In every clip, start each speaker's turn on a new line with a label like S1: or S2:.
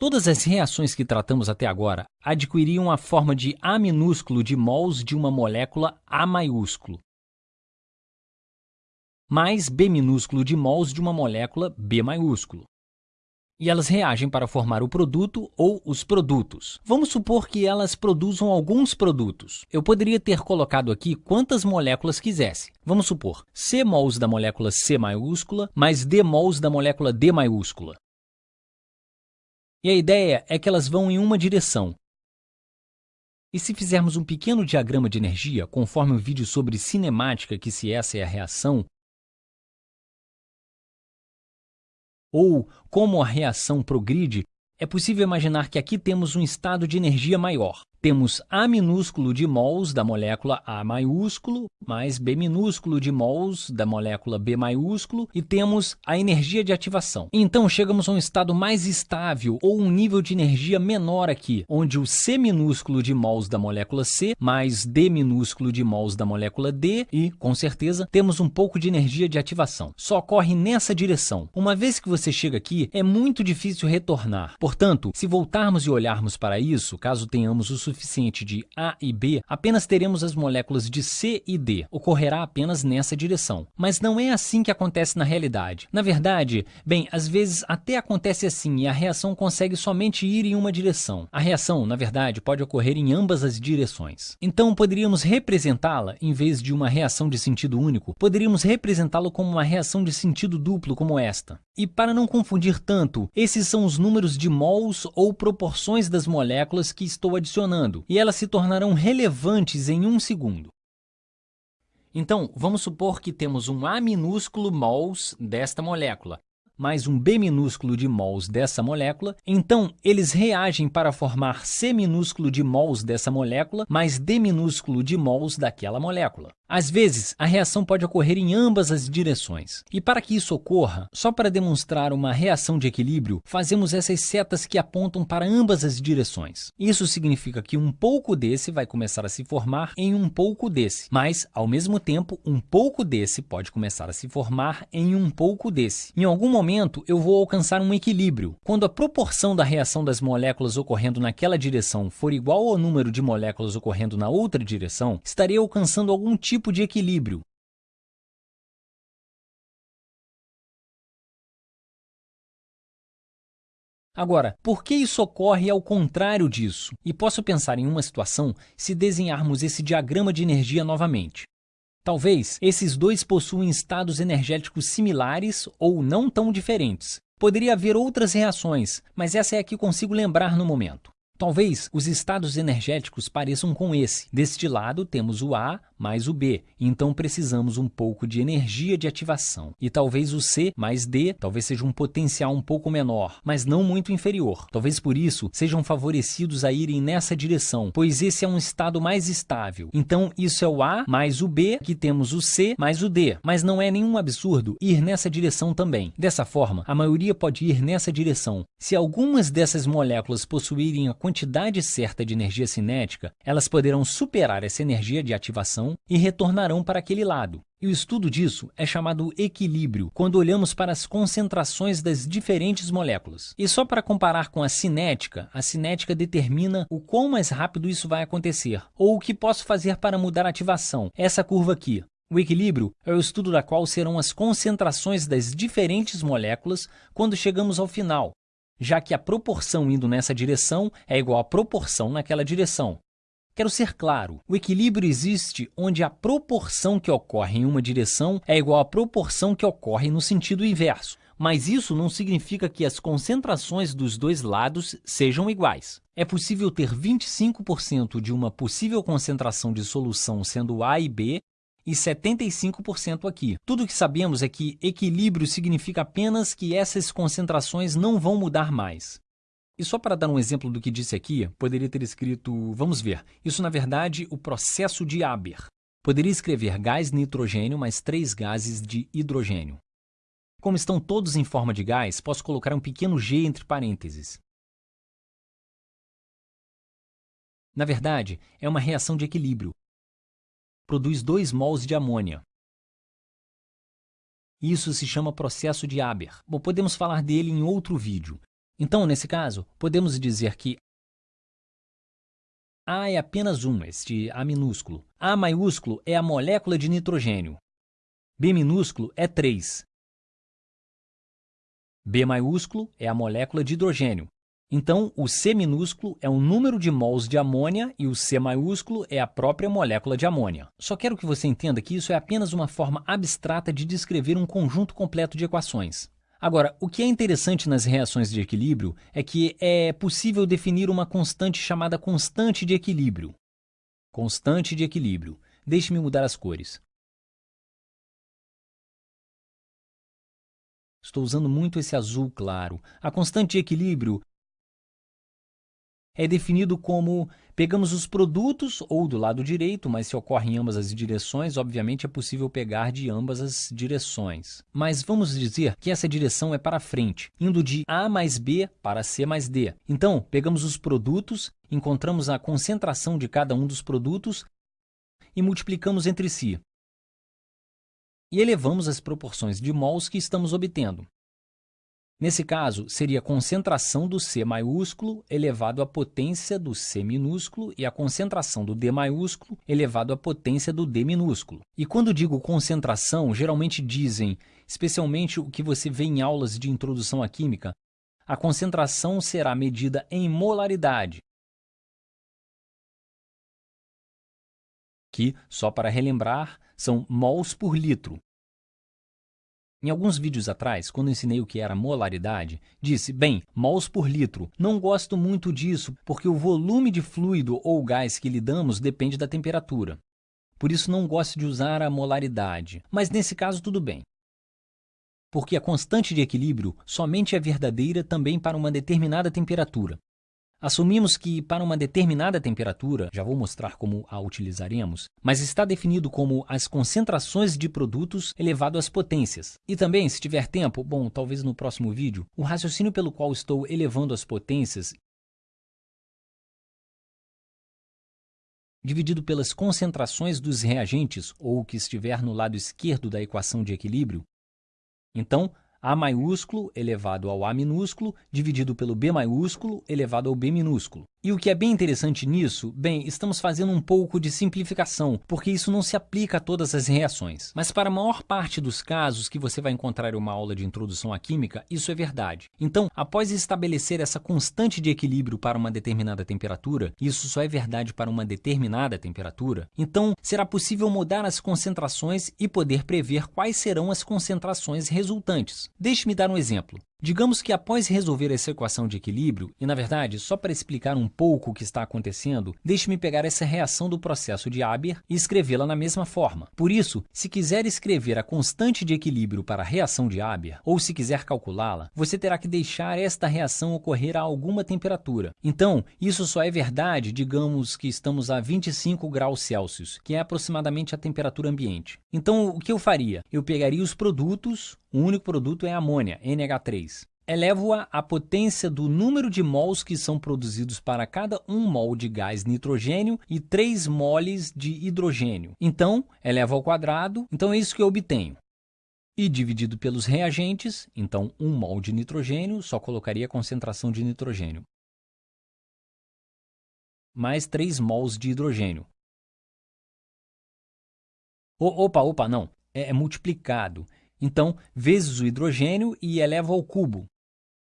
S1: Todas as reações que tratamos até agora adquiriam a forma de A minúsculo de mols de uma molécula A maiúsculo, mais B minúsculo de mols de uma molécula B maiúsculo. E elas reagem para formar o produto ou os produtos. Vamos supor que elas produzam alguns produtos. Eu poderia ter colocado aqui quantas moléculas quisesse. Vamos supor C mols da molécula C maiúscula mais D mols da molécula D maiúscula. E a ideia é que elas vão em uma direção. E se fizermos um pequeno diagrama de energia, conforme o vídeo sobre cinemática, que se essa é a reação, ou como a reação progride, é possível imaginar que aqui temos um estado de energia maior. Temos A minúsculo de mols da molécula A maiúsculo, mais B minúsculo de mols da molécula B maiúsculo, e temos a energia de ativação. Então chegamos a um estado mais estável, ou um nível de energia menor aqui, onde o C minúsculo de mols da molécula C, mais D minúsculo de mols da molécula D, e, com certeza, temos um pouco de energia de ativação. Só ocorre nessa direção. Uma vez que você chega aqui, é muito difícil retornar. Portanto, se voltarmos e olharmos para isso, caso tenhamos o suficiente de A e B, apenas teremos as moléculas de C e D. Ocorrerá apenas nessa direção. Mas não é assim que acontece na realidade. Na verdade, bem, às vezes até acontece assim e a reação consegue somente ir em uma direção. A reação, na verdade, pode ocorrer em ambas as direções. Então, poderíamos representá-la, em vez de uma reação de sentido único, poderíamos representá-la como uma reação de sentido duplo como esta. E para não confundir tanto, esses são os números de mols ou proporções das moléculas que estou adicionando e elas se tornarão relevantes em um segundo. Então, vamos supor que temos um A minúsculo mols desta molécula, mais um B minúsculo de mols dessa molécula, então eles reagem para formar C minúsculo de mols dessa molécula, mais D minúsculo de mols daquela molécula. Às vezes, a reação pode ocorrer em ambas as direções. E para que isso ocorra, só para demonstrar uma reação de equilíbrio, fazemos essas setas que apontam para ambas as direções. Isso significa que um pouco desse vai começar a se formar em um pouco desse, mas, ao mesmo tempo, um pouco desse pode começar a se formar em um pouco desse. Em algum momento, eu vou alcançar um equilíbrio. Quando a proporção da reação das moléculas ocorrendo naquela direção for igual ao número de moléculas ocorrendo na outra direção, estarei alcançando algum tipo tipo de equilíbrio. Agora, por que isso ocorre ao contrário disso? E posso pensar em uma situação se desenharmos esse diagrama de energia novamente. Talvez esses dois possuem estados energéticos similares ou não tão diferentes. Poderia haver outras reações, mas essa é a que consigo lembrar no momento. Talvez os estados energéticos pareçam com esse. Deste lado temos o A mais o B, então precisamos um pouco de energia de ativação. E talvez o C mais D talvez seja um potencial um pouco menor, mas não muito inferior. Talvez por isso sejam favorecidos a irem nessa direção, pois esse é um estado mais estável. Então isso é o A mais o B, aqui temos o C mais o D, mas não é nenhum absurdo ir nessa direção também. Dessa forma, a maioria pode ir nessa direção. Se algumas dessas moléculas possuírem a quantidade certa de energia cinética, elas poderão superar essa energia de ativação e retornarão para aquele lado. E o estudo disso é chamado equilíbrio, quando olhamos para as concentrações das diferentes moléculas. E só para comparar com a cinética, a cinética determina o quão mais rápido isso vai acontecer, ou o que posso fazer para mudar a ativação, essa curva aqui. O equilíbrio é o estudo da qual serão as concentrações das diferentes moléculas quando chegamos ao final, já que a proporção indo nessa direção é igual à proporção naquela direção. Quero ser claro, o equilíbrio existe onde a proporção que ocorre em uma direção é igual à proporção que ocorre no sentido inverso. Mas isso não significa que as concentrações dos dois lados sejam iguais. É possível ter 25% de uma possível concentração de solução sendo A e B e 75% aqui. Tudo o que sabemos é que equilíbrio significa apenas que essas concentrações não vão mudar mais. E só para dar um exemplo do que disse aqui, poderia ter escrito, vamos ver, isso na verdade o processo de Haber. Poderia escrever gás nitrogênio mais três gases de hidrogênio. Como estão todos em forma de gás, posso colocar um pequeno g entre parênteses. Na verdade, é uma reação de equilíbrio, produz 2 mols de amônia. Isso se chama processo de Haber. Bom, podemos falar dele em outro vídeo. Então, nesse caso, podemos dizer que A é apenas um, este A minúsculo. A maiúsculo é a molécula de nitrogênio. B minúsculo é 3. B maiúsculo é a molécula de hidrogênio. Então, o C minúsculo é o número de mols de amônia e o C maiúsculo é a própria molécula de amônia. Só quero que você entenda que isso é apenas uma forma abstrata de descrever um conjunto completo de equações. Agora, o que é interessante nas reações de equilíbrio é que é possível definir uma constante chamada constante de equilíbrio. Constante de equilíbrio. Deixe-me mudar as cores. Estou usando muito esse azul claro. A constante de equilíbrio é definido como pegamos os produtos ou do lado direito, mas se ocorre em ambas as direções, obviamente é possível pegar de ambas as direções. Mas vamos dizer que essa direção é para frente, indo de A mais B para C mais D. Então, pegamos os produtos, encontramos a concentração de cada um dos produtos e multiplicamos entre si. E elevamos as proporções de mols que estamos obtendo. Nesse caso, seria a concentração do C maiúsculo elevado à potência do C minúsculo e a concentração do D maiúsculo elevado à potência do D minúsculo. E quando digo concentração, geralmente dizem, especialmente o que você vê em aulas de introdução à química, a concentração será medida em molaridade, que, só para relembrar, são mols por litro. Em alguns vídeos atrás, quando ensinei o que era molaridade, disse, bem, mols por litro. Não gosto muito disso, porque o volume de fluido ou gás que lidamos depende da temperatura. Por isso não gosto de usar a molaridade. Mas nesse caso tudo bem. Porque a constante de equilíbrio somente é verdadeira também para uma determinada temperatura. Assumimos que para uma determinada temperatura, já vou mostrar como a utilizaremos, mas está definido como as concentrações de produtos elevado às potências. E também, se tiver tempo, bom, talvez no próximo vídeo, o raciocínio pelo qual estou elevando as potências dividido pelas concentrações dos reagentes ou o que estiver no lado esquerdo da equação de equilíbrio. Então, a maiúsculo elevado ao A minúsculo, dividido pelo B maiúsculo elevado ao B minúsculo. E o que é bem interessante nisso, bem, estamos fazendo um pouco de simplificação, porque isso não se aplica a todas as reações. Mas para a maior parte dos casos que você vai encontrar em uma aula de introdução à química, isso é verdade. Então, após estabelecer essa constante de equilíbrio para uma determinada temperatura, isso só é verdade para uma determinada temperatura, então será possível mudar as concentrações e poder prever quais serão as concentrações resultantes. Deixe-me dar um exemplo. Digamos que após resolver essa equação de equilíbrio, e na verdade, só para explicar um pouco o que está acontecendo, deixe-me pegar essa reação do processo de Haber e escrevê-la na mesma forma. Por isso, se quiser escrever a constante de equilíbrio para a reação de Haber, ou se quiser calculá-la, você terá que deixar esta reação ocorrer a alguma temperatura. Então, isso só é verdade, digamos que estamos a 25 graus Celsius, que é aproximadamente a temperatura ambiente. Então, o que eu faria? Eu pegaria os produtos, o único produto é amônia, NH3. Elevo-a à potência do número de mols que são produzidos para cada 1 mol de gás nitrogênio e 3 moles de hidrogênio. Então, elevo ao quadrado, então é isso que eu obtenho. E dividido pelos reagentes, então 1 mol de nitrogênio, só colocaria a concentração de nitrogênio. Mais 3 mols de hidrogênio. O, opa, opa, não. É, é multiplicado. Então, vezes o hidrogênio e eleva ao cubo,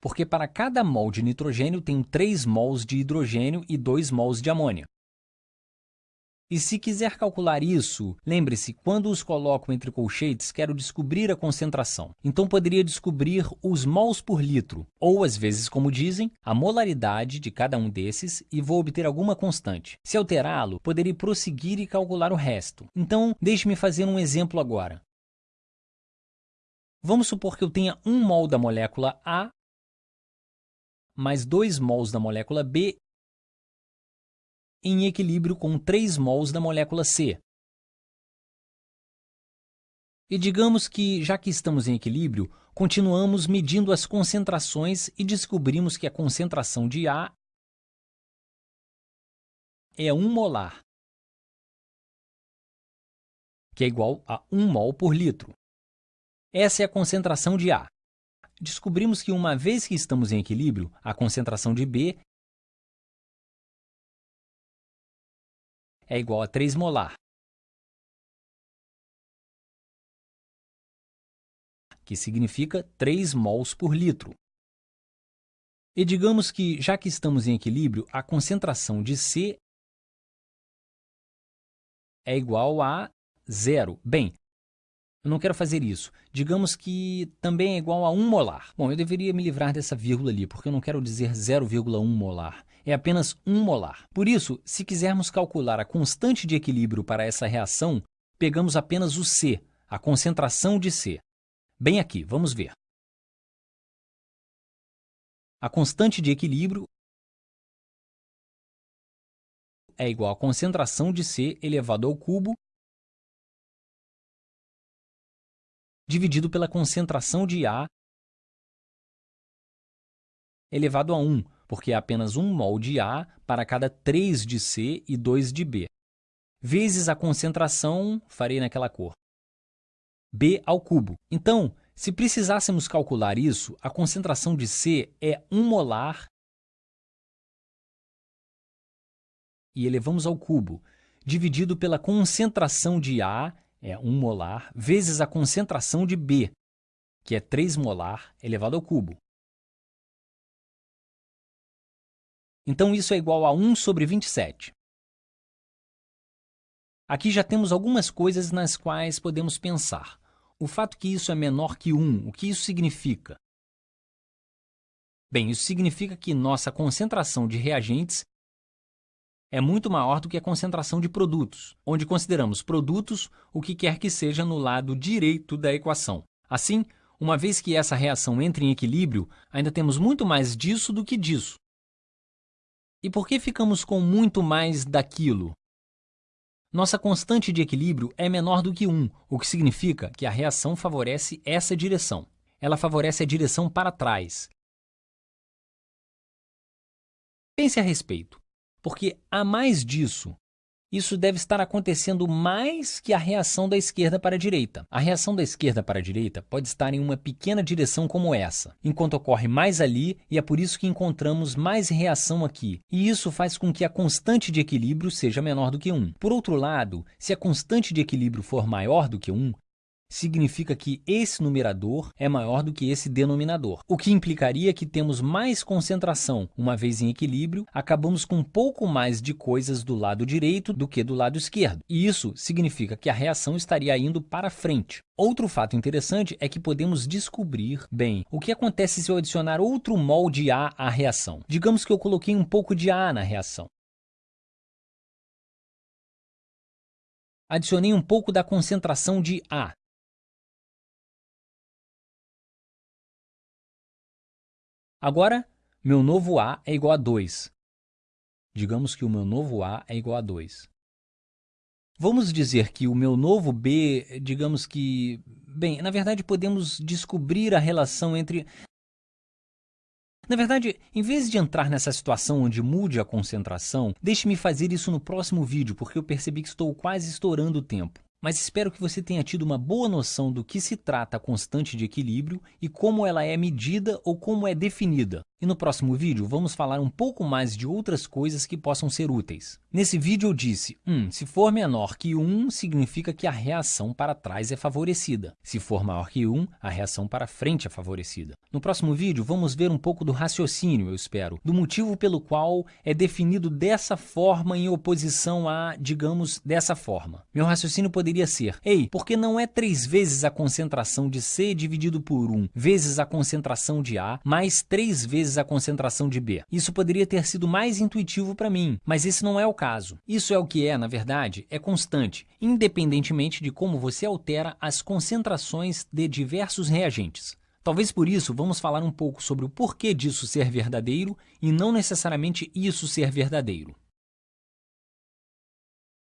S1: porque para cada mol de nitrogênio tem 3 mols de hidrogênio e 2 mols de amônia. E se quiser calcular isso, lembre-se, quando os coloco entre colchetes, quero descobrir a concentração. Então poderia descobrir os mols por litro, ou às vezes, como dizem, a molaridade de cada um desses e vou obter alguma constante. Se alterá-lo, poderia prosseguir e calcular o resto. Então, deixe-me fazer um exemplo agora. Vamos supor que eu tenha 1 mol da molécula A mais 2 mols da molécula B em equilíbrio com 3 mols da molécula C. E digamos que, já que estamos em equilíbrio, continuamos medindo as concentrações e descobrimos que a concentração de A é 1 molar, que é igual a 1 mol por litro. Essa é a concentração de A. descobrimos que uma vez que estamos em equilíbrio, a concentração de B é igual a 3 molar, que significa 3 mols por litro. E digamos que, já que estamos em equilíbrio, a concentração de C é igual a zero. Bem, eu não quero fazer isso. Digamos que também é igual a 1 molar. Bom, eu deveria me livrar dessa vírgula ali, porque eu não quero dizer 0,1 molar. É apenas 1 molar. Por isso, se quisermos calcular a constante de equilíbrio para essa reação, pegamos apenas o C, a concentração de C. Bem aqui, vamos ver. A constante de equilíbrio é igual à concentração de C elevado ao cubo dividido pela concentração de A elevado a 1, porque é apenas 1 mol de A para cada 3 de C e 2 de B, vezes a concentração, farei naquela cor, B ao cubo. Então, se precisássemos calcular isso, a concentração de C é 1 molar e elevamos ao cubo, dividido pela concentração de A, é 1 molar, vezes a concentração de B, que é 3 molar elevado ao cubo. Então isso é igual a 1 sobre 27. Aqui já temos algumas coisas nas quais podemos pensar. O fato que isso é menor que 1, o que isso significa? Bem, isso significa que nossa concentração de reagentes é muito maior do que a concentração de produtos, onde consideramos produtos o que quer que seja no lado direito da equação. Assim, uma vez que essa reação entra em equilíbrio, ainda temos muito mais disso do que disso. E por que ficamos com muito mais daquilo? Nossa constante de equilíbrio é menor do que 1, o que significa que a reação favorece essa direção. Ela favorece a direção para trás. Pense a respeito, porque há mais disso isso deve estar acontecendo mais que a reação da esquerda para a direita. A reação da esquerda para a direita pode estar em uma pequena direção como essa, enquanto ocorre mais ali e é por isso que encontramos mais reação aqui. E isso faz com que a constante de equilíbrio seja menor do que 1. Por outro lado, se a constante de equilíbrio for maior do que 1, significa que esse numerador é maior do que esse denominador, o que implicaria que temos mais concentração. Uma vez em equilíbrio, acabamos com um pouco mais de coisas do lado direito do que do lado esquerdo. E isso significa que a reação estaria indo para frente. Outro fato interessante é que podemos descobrir, bem, o que acontece se eu adicionar outro mol de A à reação. Digamos que eu coloquei um pouco de A na reação. Adicionei um pouco da concentração de A. Agora, meu novo A é igual a 2. Digamos que o meu novo A é igual a 2. Vamos dizer que o meu novo B, digamos que... Bem, na verdade podemos descobrir a relação entre... Na verdade, em vez de entrar nessa situação onde mude a concentração, deixe-me fazer isso no próximo vídeo, porque eu percebi que estou quase estourando o tempo mas espero que você tenha tido uma boa noção do que se trata a constante de equilíbrio e como ela é medida ou como é definida. E no próximo vídeo vamos falar um pouco mais de outras coisas que possam ser úteis. Nesse vídeo eu disse, hum, se for menor que 1, significa que a reação para trás é favorecida. Se for maior que 1, a reação para frente é favorecida. No próximo vídeo vamos ver um pouco do raciocínio, eu espero, do motivo pelo qual é definido dessa forma em oposição a, digamos, dessa forma. Meu raciocínio poderia ser, ei, porque não é 3 vezes a concentração de C dividido por 1 vezes a concentração de A mais 3 vezes vezes a concentração de B. Isso poderia ter sido mais intuitivo para mim, mas esse não é o caso. Isso é o que é, na verdade, é constante, independentemente de como você altera as concentrações de diversos reagentes. Talvez por isso vamos falar um pouco sobre o porquê disso ser verdadeiro e não necessariamente isso ser verdadeiro.